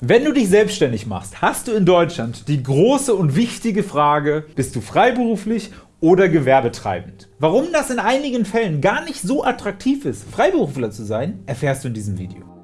Wenn du dich selbstständig machst, hast du in Deutschland die große und wichtige Frage, bist du freiberuflich oder gewerbetreibend? Warum das in einigen Fällen gar nicht so attraktiv ist, Freiberufler zu sein, erfährst du in diesem Video.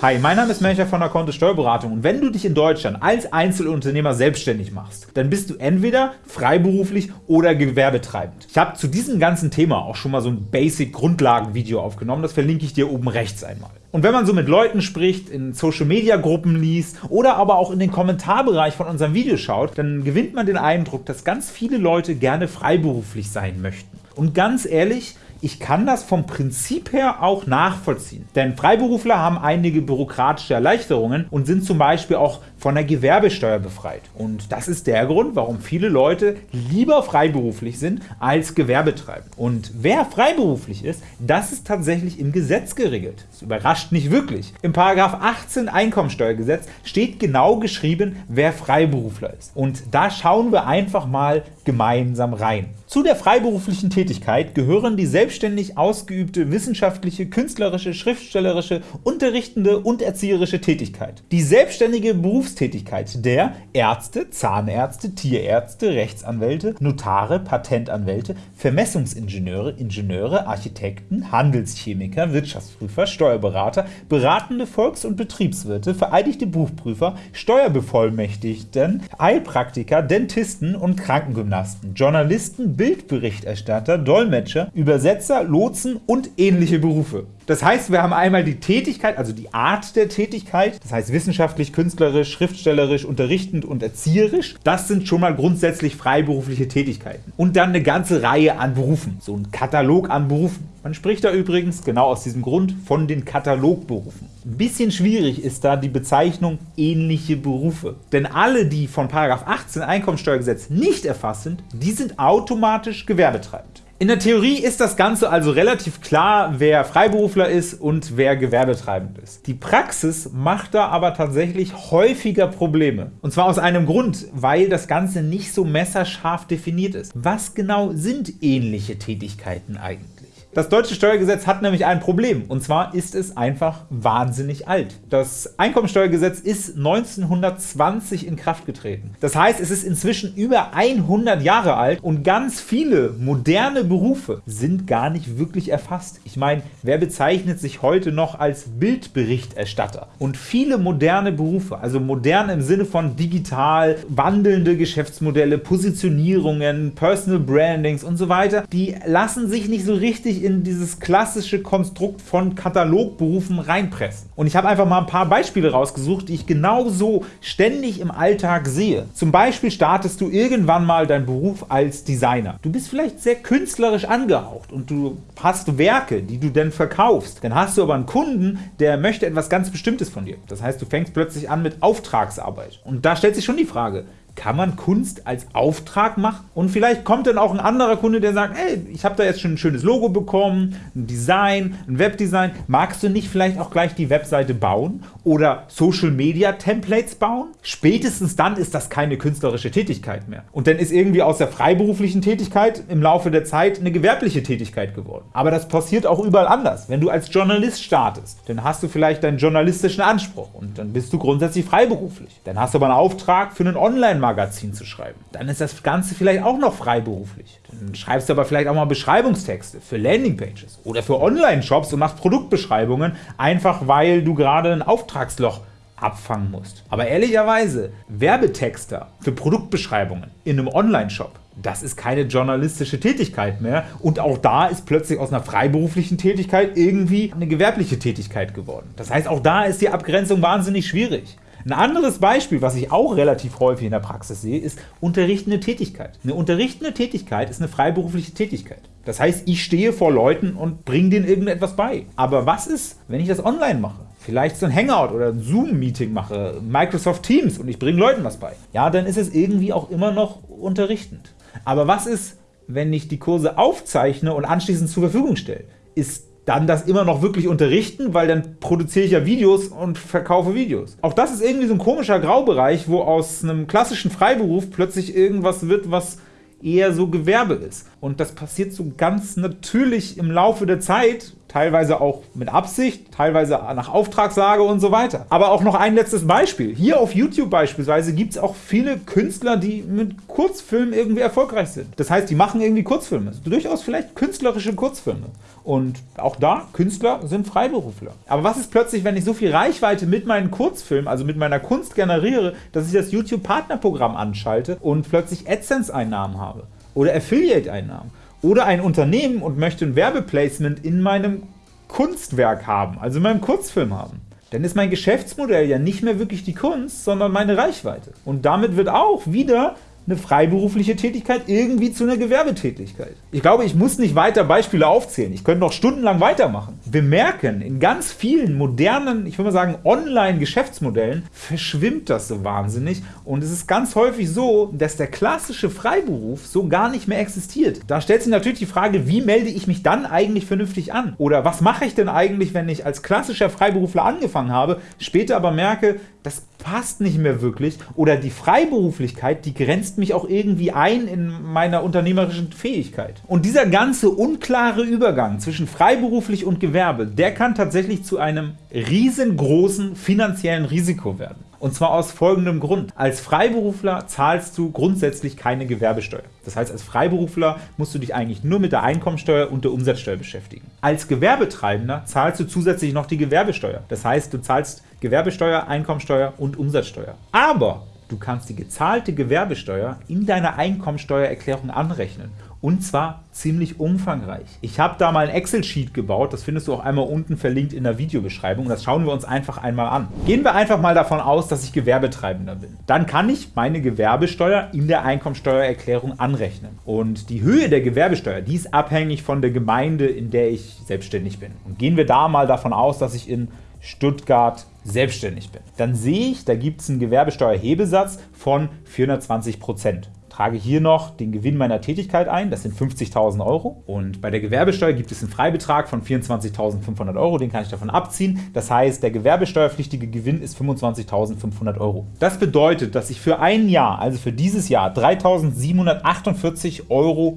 Hi, mein Name ist Melcher von der Kontist Steuerberatung und wenn du dich in Deutschland als Einzelunternehmer selbstständig machst, dann bist du entweder freiberuflich oder gewerbetreibend. Ich habe zu diesem ganzen Thema auch schon mal so ein Basic-Grundlagen-Video aufgenommen, das verlinke ich dir oben rechts einmal. Und wenn man so mit Leuten spricht, in Social-Media-Gruppen liest oder aber auch in den Kommentarbereich von unserem Video schaut, dann gewinnt man den Eindruck, dass ganz viele Leute gerne freiberuflich sein möchten. Und ganz ehrlich, ich kann das vom Prinzip her auch nachvollziehen, denn Freiberufler haben einige bürokratische Erleichterungen und sind zum Beispiel auch von der Gewerbesteuer befreit. Und das ist der Grund, warum viele Leute lieber freiberuflich sind als gewerbetreibend. Und wer freiberuflich ist, das ist tatsächlich im Gesetz geregelt. Das überrascht nicht wirklich. Im § 18 Einkommensteuergesetz steht genau geschrieben, wer Freiberufler ist. Und da schauen wir einfach mal gemeinsam rein. Zu der freiberuflichen Tätigkeit gehören die selbstständig ausgeübte wissenschaftliche, künstlerische, schriftstellerische, unterrichtende und erzieherische Tätigkeit. Die selbstständige Berufstätigkeit der Ärzte, Zahnärzte, Tierärzte, Rechtsanwälte, Notare, Patentanwälte, Vermessungsingenieure, Ingenieure, Architekten, Handelschemiker, Wirtschaftsprüfer, Steuerberater, beratende Volks- und Betriebswirte, vereidigte Buchprüfer, Steuerbevollmächtigten, Heilpraktiker, Dentisten und Krankengymnasten, Journalisten, Bildberichterstatter, Dolmetscher, Übersetzer, Lotsen und ähnliche Berufe. Das heißt, wir haben einmal die Tätigkeit, also die Art der Tätigkeit, das heißt wissenschaftlich, künstlerisch, schriftstellerisch, unterrichtend und erzieherisch. Das sind schon mal grundsätzlich freiberufliche Tätigkeiten. Und dann eine ganze Reihe an Berufen, so ein Katalog an Berufen. Man spricht da übrigens genau aus diesem Grund von den Katalogberufen. Ein bisschen schwierig ist da die Bezeichnung ähnliche Berufe. Denn alle, die von 18 Einkommensteuergesetz nicht erfasst sind, die sind automatisch gewerbetreibend. In der Theorie ist das Ganze also relativ klar, wer Freiberufler ist und wer gewerbetreibend ist. Die Praxis macht da aber tatsächlich häufiger Probleme. Und zwar aus einem Grund, weil das Ganze nicht so messerscharf definiert ist. Was genau sind ähnliche Tätigkeiten eigentlich? Das deutsche Steuergesetz hat nämlich ein Problem, und zwar ist es einfach wahnsinnig alt. Das Einkommensteuergesetz ist 1920 in Kraft getreten. Das heißt, es ist inzwischen über 100 Jahre alt und ganz viele moderne Berufe sind gar nicht wirklich erfasst. Ich meine, wer bezeichnet sich heute noch als Bildberichterstatter? Und viele moderne Berufe, also modern im Sinne von digital, wandelnde Geschäftsmodelle, Positionierungen, Personal Brandings und so weiter, die lassen sich nicht so richtig in dieses klassische Konstrukt von Katalogberufen reinpressen. Und ich habe einfach mal ein paar Beispiele rausgesucht, die ich genauso ständig im Alltag sehe. Zum Beispiel startest du irgendwann mal deinen Beruf als Designer. Du bist vielleicht sehr künstlerisch angehaucht und du hast Werke, die du dann verkaufst. Dann hast du aber einen Kunden, der möchte etwas ganz Bestimmtes von dir. Das heißt, du fängst plötzlich an mit Auftragsarbeit. Und da stellt sich schon die Frage, kann man Kunst als Auftrag machen? Und vielleicht kommt dann auch ein anderer Kunde, der sagt, ey, ich habe da jetzt schon ein schönes Logo bekommen, ein Design, ein Webdesign, magst du nicht vielleicht auch gleich die Webseite bauen oder Social Media Templates bauen? Spätestens dann ist das keine künstlerische Tätigkeit mehr. Und dann ist irgendwie aus der freiberuflichen Tätigkeit im Laufe der Zeit eine gewerbliche Tätigkeit geworden. Aber das passiert auch überall anders. Wenn du als Journalist startest, dann hast du vielleicht deinen journalistischen Anspruch und dann bist du grundsätzlich freiberuflich. Dann hast du aber einen Auftrag für einen Online-Marketing Magazin zu schreiben. Dann ist das Ganze vielleicht auch noch freiberuflich. Dann schreibst du aber vielleicht auch mal Beschreibungstexte für Landingpages oder für Online-Shops und machst Produktbeschreibungen, einfach weil du gerade ein Auftragsloch abfangen musst. Aber ehrlicherweise, Werbetexter für Produktbeschreibungen in einem Online-Shop, das ist keine journalistische Tätigkeit mehr und auch da ist plötzlich aus einer freiberuflichen Tätigkeit irgendwie eine gewerbliche Tätigkeit geworden. Das heißt, auch da ist die Abgrenzung wahnsinnig schwierig. Ein anderes Beispiel, was ich auch relativ häufig in der Praxis sehe, ist unterrichtende Tätigkeit. Eine unterrichtende Tätigkeit ist eine freiberufliche Tätigkeit. Das heißt, ich stehe vor Leuten und bringe denen irgendetwas bei. Aber was ist, wenn ich das online mache? Vielleicht so ein Hangout oder ein Zoom-Meeting mache, Microsoft Teams und ich bringe Leuten was bei. Ja, dann ist es irgendwie auch immer noch unterrichtend. Aber was ist, wenn ich die Kurse aufzeichne und anschließend zur Verfügung stelle? Ist dann das immer noch wirklich unterrichten, weil dann produziere ich ja Videos und verkaufe Videos. Auch das ist irgendwie so ein komischer Graubereich, wo aus einem klassischen Freiberuf plötzlich irgendwas wird, was eher so Gewerbe ist. Und das passiert so ganz natürlich im Laufe der Zeit teilweise auch mit Absicht, teilweise nach Auftragslage und so weiter. Aber auch noch ein letztes Beispiel. Hier auf YouTube beispielsweise gibt es auch viele Künstler, die mit Kurzfilmen irgendwie erfolgreich sind. Das heißt, die machen irgendwie Kurzfilme. Durchaus vielleicht künstlerische Kurzfilme. Und auch da, Künstler sind Freiberufler. Aber was ist plötzlich, wenn ich so viel Reichweite mit meinen Kurzfilmen, also mit meiner Kunst generiere, dass ich das YouTube-Partnerprogramm anschalte und plötzlich AdSense-Einnahmen habe oder Affiliate-Einnahmen? Oder ein Unternehmen und möchte ein Werbeplacement in meinem Kunstwerk haben, also in meinem Kurzfilm haben. Dann ist mein Geschäftsmodell ja nicht mehr wirklich die Kunst, sondern meine Reichweite. Und damit wird auch wieder eine freiberufliche Tätigkeit irgendwie zu einer Gewerbetätigkeit. Ich glaube, ich muss nicht weiter Beispiele aufzählen. Ich könnte noch stundenlang weitermachen. Wir merken, in ganz vielen modernen, ich würde mal sagen Online-Geschäftsmodellen verschwimmt das so wahnsinnig und es ist ganz häufig so, dass der klassische Freiberuf so gar nicht mehr existiert. Da stellt sich natürlich die Frage, wie melde ich mich dann eigentlich vernünftig an? Oder was mache ich denn eigentlich, wenn ich als klassischer Freiberufler angefangen habe, später aber merke, das passt nicht mehr wirklich oder die Freiberuflichkeit, die grenzt mich auch irgendwie ein in meiner unternehmerischen Fähigkeit. Und dieser ganze unklare Übergang zwischen freiberuflich und Gewerbe, der kann tatsächlich zu einem riesengroßen finanziellen Risiko werden. Und zwar aus folgendem Grund. Als Freiberufler zahlst du grundsätzlich keine Gewerbesteuer. Das heißt, als Freiberufler musst du dich eigentlich nur mit der Einkommensteuer und der Umsatzsteuer beschäftigen. Als Gewerbetreibender zahlst du zusätzlich noch die Gewerbesteuer. Das heißt, du zahlst Gewerbesteuer, Einkommensteuer und Umsatzsteuer. Aber du kannst die gezahlte Gewerbesteuer in deiner Einkommensteuererklärung anrechnen und zwar ziemlich umfangreich. Ich habe da mal ein Excel-Sheet gebaut, das findest du auch einmal unten verlinkt in der Videobeschreibung. Das schauen wir uns einfach einmal an. Gehen wir einfach mal davon aus, dass ich Gewerbetreibender bin. Dann kann ich meine Gewerbesteuer in der Einkommensteuererklärung anrechnen. Und die Höhe der Gewerbesteuer, die ist abhängig von der Gemeinde, in der ich selbstständig bin. Und gehen wir da mal davon aus, dass ich in Stuttgart selbstständig bin. Dann sehe ich, da gibt es einen Gewerbesteuerhebesatz von 420 Prozent trage hier noch den Gewinn meiner Tätigkeit ein, das sind 50.000 Euro. Und bei der Gewerbesteuer gibt es einen Freibetrag von 24.500 Euro, den kann ich davon abziehen. Das heißt, der gewerbesteuerpflichtige Gewinn ist 25.500 Euro. Das bedeutet, dass ich für ein Jahr, also für dieses Jahr, 3.748,50 Euro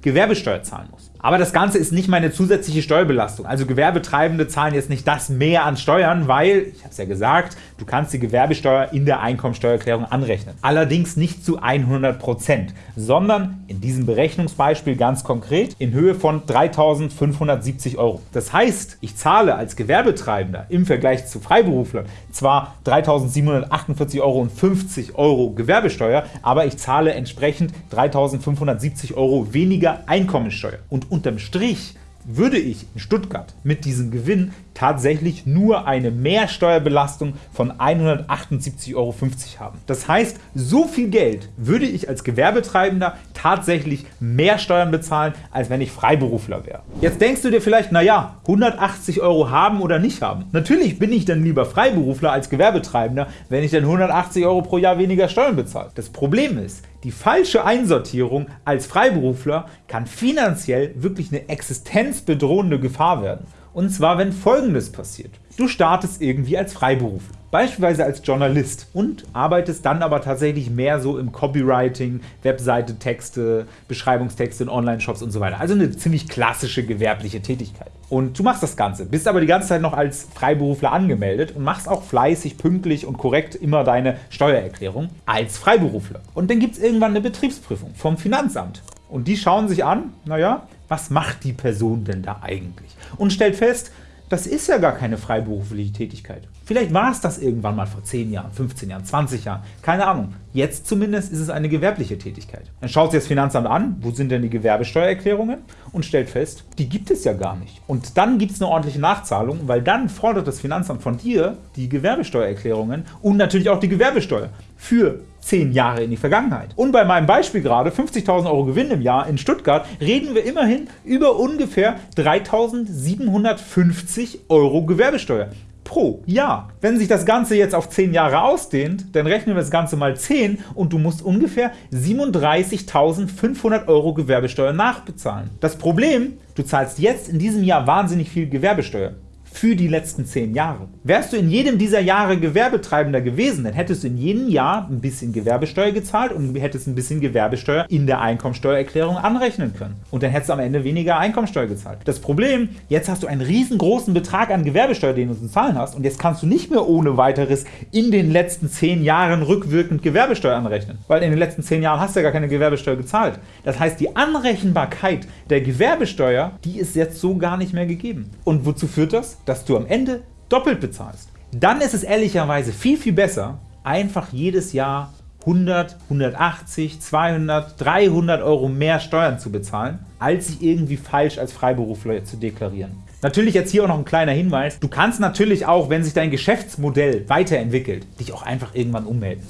Gewerbesteuer zahlen muss. Aber das Ganze ist nicht meine zusätzliche Steuerbelastung. Also Gewerbetreibende zahlen jetzt nicht das mehr an Steuern, weil, ich habe es ja gesagt, du kannst die Gewerbesteuer in der Einkommensteuererklärung anrechnen. Allerdings nicht zu 100%, sondern in diesem Berechnungsbeispiel ganz konkret in Höhe von 3.570 Euro. Das heißt, ich zahle als Gewerbetreibender im Vergleich zu Freiberuflern zwar 3.748,50 Euro Euro Gewerbesteuer, aber ich zahle entsprechend 3.570 Euro weniger Einkommensteuer. Und unterm Strich würde ich in Stuttgart mit diesem Gewinn tatsächlich nur eine Mehrsteuerbelastung von 178,50 Euro haben. Das heißt, so viel Geld würde ich als Gewerbetreibender tatsächlich mehr Steuern bezahlen, als wenn ich Freiberufler wäre. Jetzt denkst du dir vielleicht, naja, 180 Euro haben oder nicht haben. Natürlich bin ich dann lieber Freiberufler als Gewerbetreibender, wenn ich dann 180 Euro pro Jahr weniger Steuern bezahle. Das Problem ist, die falsche Einsortierung als Freiberufler kann finanziell wirklich eine existenzbedrohende Gefahr werden. Und zwar, wenn folgendes passiert. Du startest irgendwie als Freiberufler, beispielsweise als Journalist und arbeitest dann aber tatsächlich mehr so im Copywriting, Webseite, Texte, Beschreibungstexte in Online-Shops und so weiter. Also eine ziemlich klassische gewerbliche Tätigkeit. Und du machst das Ganze, bist aber die ganze Zeit noch als Freiberufler angemeldet und machst auch fleißig, pünktlich und korrekt immer deine Steuererklärung als Freiberufler. Und dann gibt es irgendwann eine Betriebsprüfung vom Finanzamt. Und die schauen sich an, naja, was macht die Person denn da eigentlich? Und stellt fest, das ist ja gar keine freiberufliche Tätigkeit. Vielleicht war es das irgendwann mal vor 10 Jahren, 15 Jahren, 20 Jahren, keine Ahnung. Jetzt zumindest ist es eine gewerbliche Tätigkeit. Dann schaut sich das Finanzamt an, wo sind denn die Gewerbesteuererklärungen und stellt fest, die gibt es ja gar nicht. Und dann gibt es eine ordentliche Nachzahlung, weil dann fordert das Finanzamt von dir die Gewerbesteuererklärungen und natürlich auch die Gewerbesteuer für 10 Jahre in die Vergangenheit. Und bei meinem Beispiel gerade, 50.000 Euro Gewinn im Jahr in Stuttgart, reden wir immerhin über ungefähr 3.750 Euro Gewerbesteuer pro Jahr. Wenn sich das Ganze jetzt auf 10 Jahre ausdehnt, dann rechnen wir das Ganze mal 10 und du musst ungefähr 37.500 Euro Gewerbesteuer nachbezahlen. Das Problem, du zahlst jetzt in diesem Jahr wahnsinnig viel Gewerbesteuer. Für die letzten 10 Jahre. Wärst du in jedem dieser Jahre Gewerbetreibender gewesen, dann hättest du in jedem Jahr ein bisschen Gewerbesteuer gezahlt und hättest ein bisschen Gewerbesteuer in der Einkommensteuererklärung anrechnen können. Und dann hättest du am Ende weniger Einkommensteuer gezahlt. Das Problem, jetzt hast du einen riesengroßen Betrag an Gewerbesteuer, den du zu zahlen hast, und jetzt kannst du nicht mehr ohne weiteres in den letzten 10 Jahren rückwirkend Gewerbesteuer anrechnen. Weil in den letzten 10 Jahren hast du ja gar keine Gewerbesteuer gezahlt. Das heißt, die Anrechenbarkeit der Gewerbesteuer, die ist jetzt so gar nicht mehr gegeben. Und wozu führt das? Dass du am Ende doppelt bezahlst. Dann ist es ehrlicherweise viel, viel besser, einfach jedes Jahr 100, 180, 200, 300 Euro mehr Steuern zu bezahlen, als sich irgendwie falsch als Freiberufler zu deklarieren. Natürlich jetzt hier auch noch ein kleiner Hinweis. Du kannst natürlich auch, wenn sich dein Geschäftsmodell weiterentwickelt, dich auch einfach irgendwann ummelden.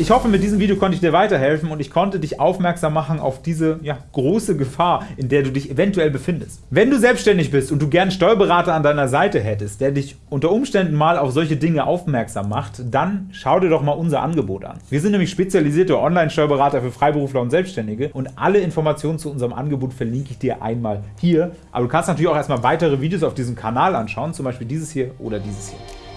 Ich hoffe, mit diesem Video konnte ich dir weiterhelfen und ich konnte dich aufmerksam machen auf diese ja, große Gefahr, in der du dich eventuell befindest. Wenn du selbstständig bist und du gern Steuerberater an deiner Seite hättest, der dich unter Umständen mal auf solche Dinge aufmerksam macht, dann schau dir doch mal unser Angebot an. Wir sind nämlich spezialisierte Online-Steuerberater für Freiberufler und Selbstständige und alle Informationen zu unserem Angebot verlinke ich dir einmal hier. Aber du kannst natürlich auch erstmal weitere Videos auf diesem Kanal anschauen, zum Beispiel dieses hier oder dieses hier.